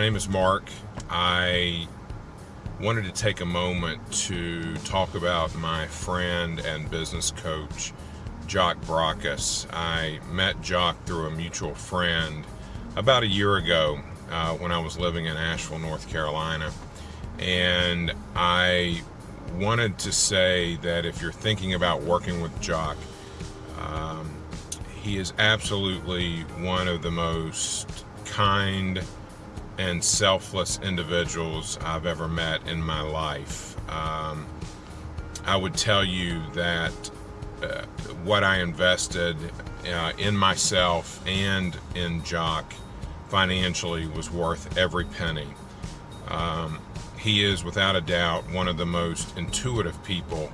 name is Mark. I wanted to take a moment to talk about my friend and business coach, Jock Brockus. I met Jock through a mutual friend about a year ago uh, when I was living in Asheville, North Carolina. And I wanted to say that if you're thinking about working with Jock, um, he is absolutely one of the most kind and selfless individuals I've ever met in my life. Um, I would tell you that uh, what I invested uh, in myself and in Jock financially was worth every penny. Um, he is without a doubt one of the most intuitive people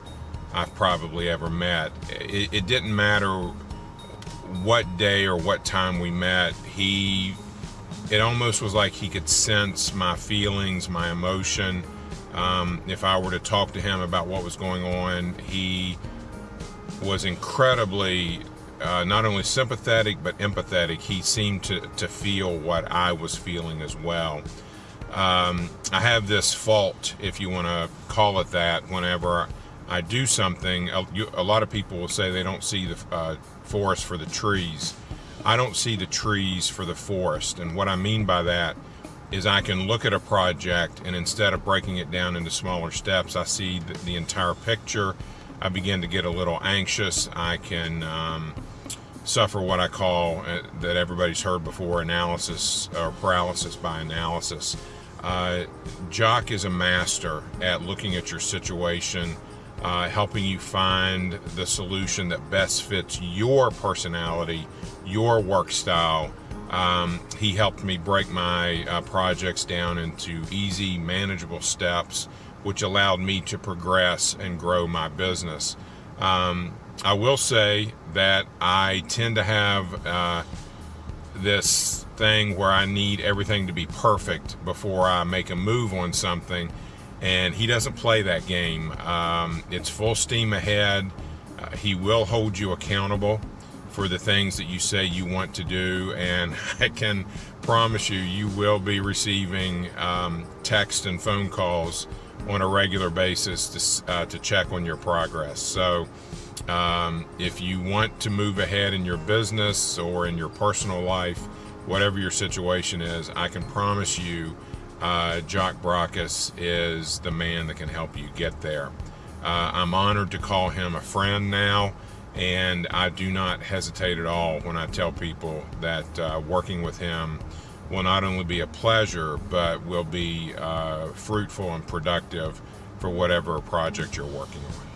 I've probably ever met. It, it didn't matter what day or what time we met, he it almost was like he could sense my feelings, my emotion. Um, if I were to talk to him about what was going on, he was incredibly uh, not only sympathetic but empathetic. He seemed to, to feel what I was feeling as well. Um, I have this fault, if you want to call it that, whenever I do something. A, you, a lot of people will say they don't see the uh, forest for the trees. I don't see the trees for the forest. And what I mean by that is I can look at a project and instead of breaking it down into smaller steps, I see the, the entire picture. I begin to get a little anxious. I can um, suffer what I call, uh, that everybody's heard before, analysis or paralysis by analysis. Uh, Jock is a master at looking at your situation uh, helping you find the solution that best fits your personality, your work style. Um, he helped me break my uh, projects down into easy, manageable steps, which allowed me to progress and grow my business. Um, I will say that I tend to have uh, this thing where I need everything to be perfect before I make a move on something and he doesn't play that game. Um, it's full steam ahead. Uh, he will hold you accountable for the things that you say you want to do, and I can promise you, you will be receiving um, text and phone calls on a regular basis to, uh, to check on your progress. So, um, if you want to move ahead in your business or in your personal life, whatever your situation is, I can promise you uh, Jock Brockus is the man that can help you get there. Uh, I'm honored to call him a friend now, and I do not hesitate at all when I tell people that uh, working with him will not only be a pleasure, but will be uh, fruitful and productive for whatever project you're working on.